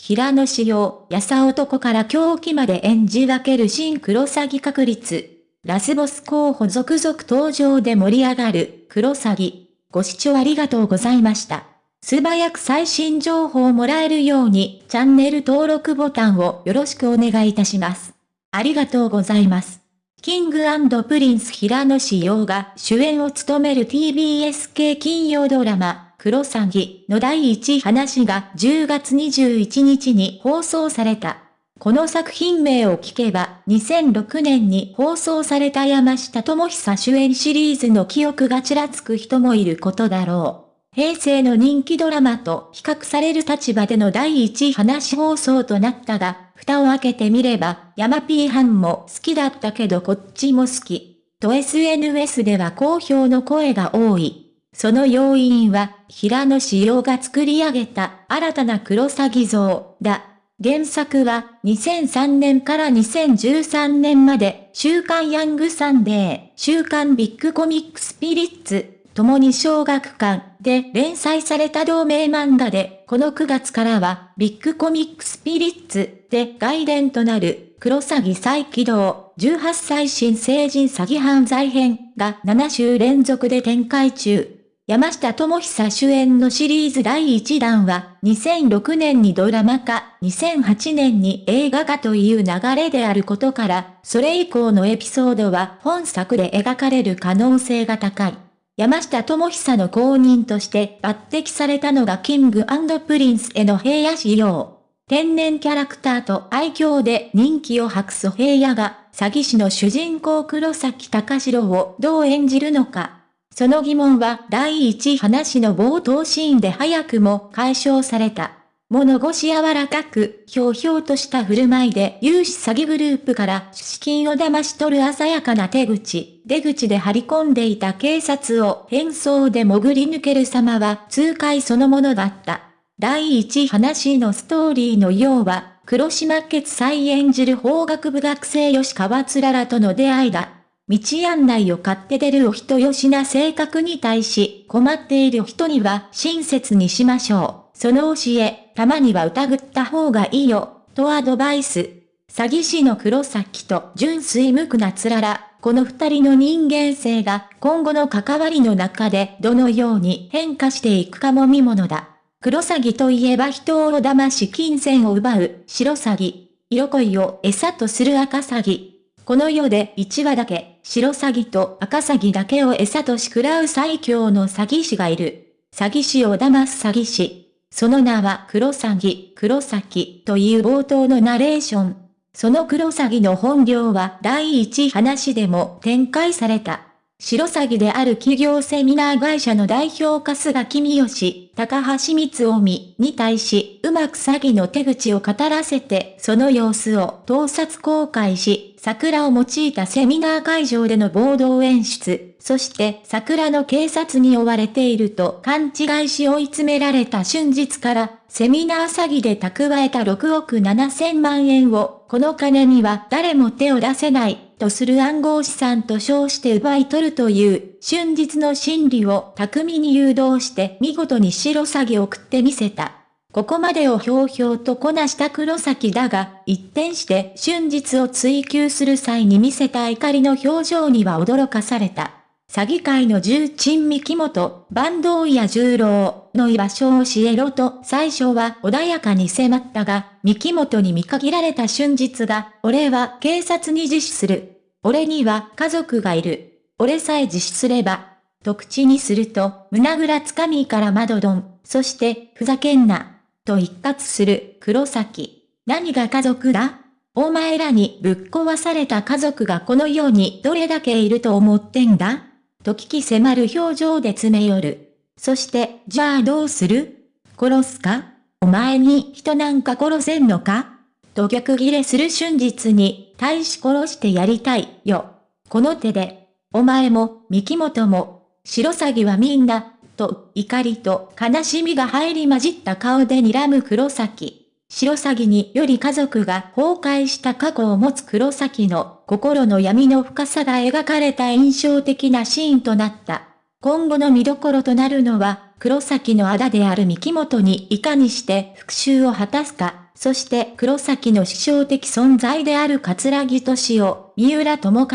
平野紫耀、やさ男から狂気まで演じ分ける新クロサギ確立。ラスボス候補続々登場で盛り上がる、クロサギ。ご視聴ありがとうございました。素早く最新情報をもらえるように、チャンネル登録ボタンをよろしくお願いいたします。ありがとうございます。キングプリンス平野紫耀が主演を務める TBS 系金曜ドラマ、クロサギの第一話が10月21日に放送された。この作品名を聞けば、2006年に放送された山下智久主演シリーズの記憶がちらつく人もいることだろう。平成の人気ドラマと比較される立場での第一話放送となったが、蓋を開けてみれば、山 P 班も好きだったけどこっちも好き。と SNS では好評の声が多い。その要因は、平野志陽が作り上げた新たなクロサギ像だ。原作は2003年から2013年まで週刊ヤングサンデー、週刊ビッグコミックスピリッツ、共に小学館で連載された同名漫画で、この9月からはビッグコミックスピリッツで外伝となるクロサギ再起動18歳新成人詐欺犯罪編が7週連続で展開中。山下智久主演のシリーズ第1弾は、2006年にドラマ化、2008年に映画化という流れであることから、それ以降のエピソードは本作で描かれる可能性が高い。山下智久の後任として抜擢されたのがキングプリンスの平野紫耀。天然キャラクターと愛嬌で人気を博す平野が、詐欺師の主人公黒崎隆史をどう演じるのか。その疑問は第一話の冒頭シーンで早くも解消された。物腰柔らかく、ひょうひょうとした振る舞いで融資詐欺グループから資金を騙し取る鮮やかな手口、出口で張り込んでいた警察を変装で潜り抜ける様は痛快そのものだった。第一話のストーリーのようは、黒島決裁演じる法学部学生吉川つららとの出会いだ。道案内を買って出るお人よしな性格に対し、困っている人には親切にしましょう。その教え、たまには疑った方がいいよ、とアドバイス。詐欺師の黒崎と純粋無垢なつらら、この二人の人間性が今後の関わりの中でどのように変化していくかも見ものだ。黒詐欺といえば人を騙し金銭を奪う白詐欺。色恋を餌とする赤詐欺。この世で1話だけ白詐欺と赤詐欺だけを餌とし食らう最強の詐欺師がいる。詐欺師を騙す詐欺師。その名は黒詐欺、黒崎という冒頭のナレーション。その黒詐欺の本領は第一話でも展開された。白詐欺である企業セミナー会社の代表春日君吉、高橋光臣に対し、うまく詐欺の手口を語らせて、その様子を盗撮公開し、桜を用いたセミナー会場での暴動演出、そして桜の警察に追われていると勘違いし追い詰められた瞬日から、セミナー詐欺で蓄えた6億7千万円を、この金には誰も手を出せない、とする暗号資産と称して奪い取るという瞬日の心理を巧みに誘導して見事に白詐欺を食ってみせた。ここまでをひょうひょうとこなした黒崎だが、一転して瞬日を追求する際に見せた怒りの表情には驚かされた。詐欺界の重鎮三木本、坂東や十郎の居場所を教えろと最初は穏やかに迫ったが、三木本に見限られた瞬日が、俺は警察に自首する。俺には家族がいる。俺さえ自首すれば。と口にすると、胸ぐらつかみから窓ドン、そして、ふざけんな。と一括する黒崎。何が家族だ？お前らにぶっ壊された家族がこの世にどれだけいると思ってんだ？と聞き迫る表情で詰め寄る。そして、じゃあどうする？殺すか？お前に人なんか殺せんのか？と逆ギレする瞬日に、大し殺してやりたいよ。この手で、お前も、三木本も、白鷺はみんな、と怒りと悲しみが入り混じった顔で睨む黒崎。白鷺により家族が崩壊した過去を持つ黒崎の心の闇の深さが描かれた印象的なシーンとなった。今後の見どころとなるのは、黒崎のあだである三木本にいかにして復讐を果たすか、そして黒崎の師匠的存在である桂木敏夫、三浦智和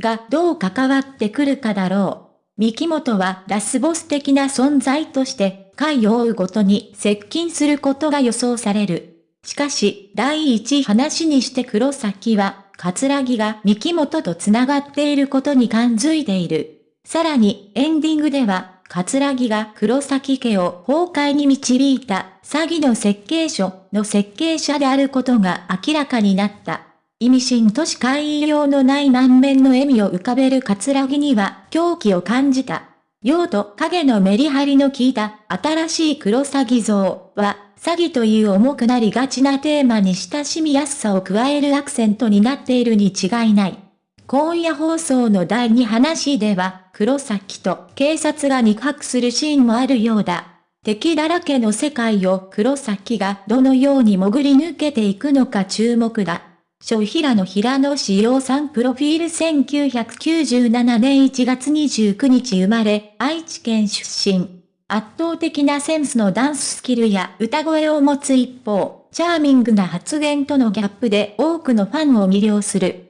がどう関わってくるかだろう。三木本はラスボス的な存在として、回を追うごとに接近することが予想される。しかし、第一話にして黒崎は、桂木が三木本と繋がっていることに感づいている。さらに、エンディングでは、桂木が黒崎家を崩壊に導いた詐欺の設計書の設計者であることが明らかになった。意味深としか言いようのない満面の笑みを浮かべる桂木には狂気を感じた。用と影のメリハリの効いた新しい黒詐欺像は詐欺という重くなりがちなテーマに親しみやすさを加えるアクセントになっているに違いない。今夜放送の第2話では、黒崎と警察が肉薄するシーンもあるようだ。敵だらけの世界を黒崎がどのように潜り抜けていくのか注目だ。小平野平野志陽さんプロフィール1997年1月29日生まれ、愛知県出身。圧倒的なセンスのダンススキルや歌声を持つ一方、チャーミングな発言とのギャップで多くのファンを魅了する。